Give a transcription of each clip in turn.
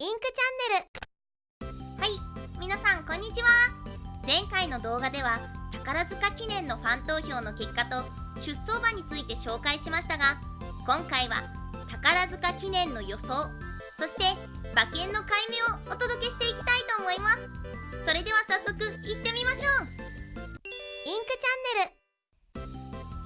インクチャンネル。はい皆さんこんにちは。前回の動画では宝塚記念のファン投票の結果と出走馬について紹介しましたが今回は宝塚記念の予想そして馬券の解明をお届けしていきたいと思います。それでは早速いってみましょう。インクチャンネル。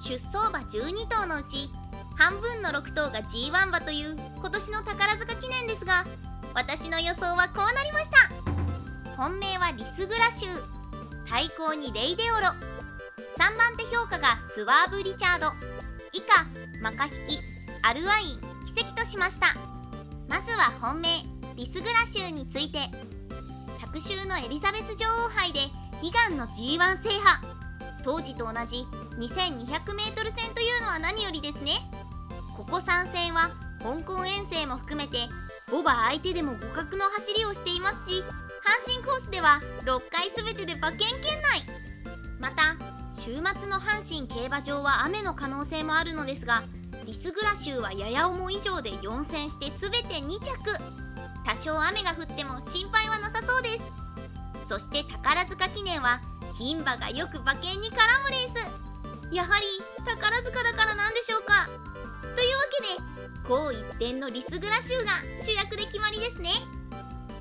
出走馬12頭のうち半分の6頭が G1 馬という今年の宝塚記念ですが私の予想はこうなりました。本命はリスグラシュー対抗にレイデオロ。3番手評価がスワーブ・リチャード。以下マカヒキアルアイン奇跡としました。まずは本命リスグラシューについて。昨週のエリザベス女王杯で悲願の G1 制覇。当時と同じ 2200m 戦というのは何よりですね。ここ3戦は香港遠征も含めて5馬相手でも互角の走りをしていますし阪神コースでは6回全てで馬券圏内。また週末の阪神競馬場は雨の可能性もあるのですがリスグラ州はやや重以上で4戦して全て2着。多少雨が降っても心配はなさそうです。そして宝塚記念は牝馬がよく馬券に絡むレース。やはり宝塚だからなんでしょうか？というわけで高一点のリスグラ州が主役で決まりですね。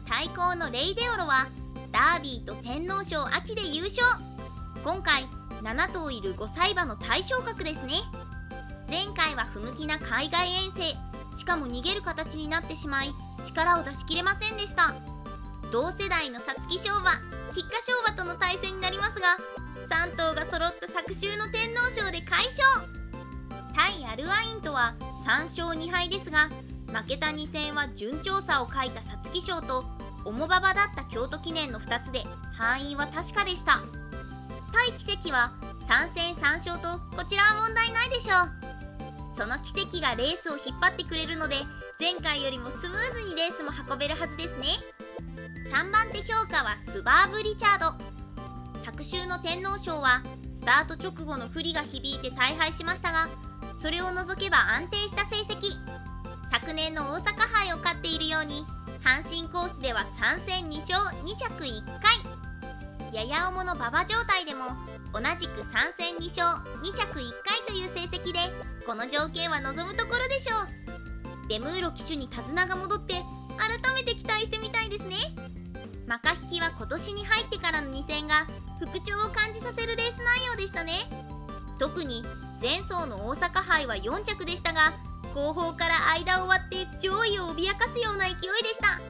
対抗のレイデオロはダービーと天皇賞秋で優勝。今回7頭いる5歳馬の対象格ですね。前回は不向きな海外遠征。しかも逃げる形になってしまい力を出し切れませんでした。同世代の皐月賞馬菊花賞馬との対戦になりますが3頭が揃った昨週の天皇賞で快勝。対アルアインとは3勝2敗ですが負けた2戦は順調さを書いた皐月賞と重馬場だった京都記念の2つで敗因は確かでした。対奇跡は3戦3勝とこちらは問題ないでしょう。その奇跡がレースを引っ張ってくれるので前回よりもスムーズにレースも運べるはずですね。3番手評価はスバーブ・リチャード。昨週の天皇賞はスタート直後の不利が響いて大敗しましたがそれを除けば安定した成績。昨年の大阪杯を勝っているように阪神コースでは3戦2勝2着1回。やや重の馬場状態でも同じく3戦2勝2着1回という成績でこの条件は望むところでしょう。デムーロ騎手に手綱が戻って改めて期待してみたいですね。マカ引きは今年に入ってからの2戦が復調を感じさせるレース内容でしたね。特に前走の大阪杯は4着でしたが後方から間を割って上位を脅かすような勢いでした。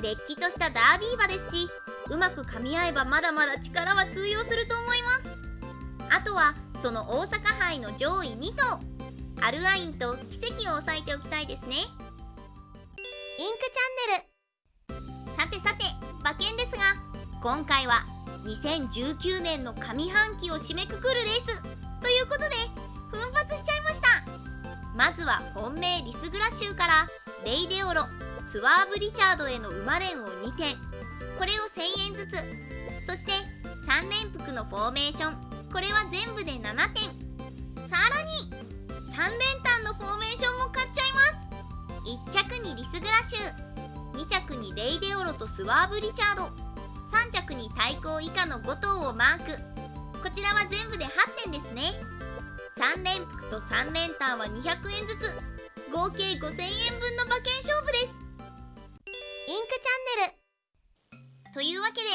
れっきとしたダービー馬ですしうまく噛み合えばまだまだ力は通用すると思います。あとはその大阪杯の上位2頭アルアインと奇跡を押さえておきたいですね。インクチャンネル。さてさて馬券ですが今回は2019年の上半期を締めくくるレース。ということで奮発しちゃいました。まずは本命リスグラ州からレイデオロスワーブ・リチャードへの馬連を2点。これを1000円ずつ。そして3連複のフォーメーション。これは全部で7点。さらに3連単のフォーメーションも買っちゃいます。1着にリスグラ州。2着にレイデオロとスワーブ・リチャード。3着に対抗以下の5頭をマーク。こちらは全部で8点ですね。3連複と3連単は200円ずつ。合計5000円分の馬券勝負です。インクチャンネル。というわけで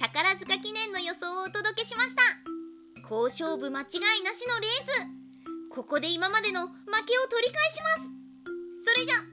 宝塚記念の予想をお届けしました。好勝負間違いなしのレース。ここで今までの負けを取り返します。それじゃ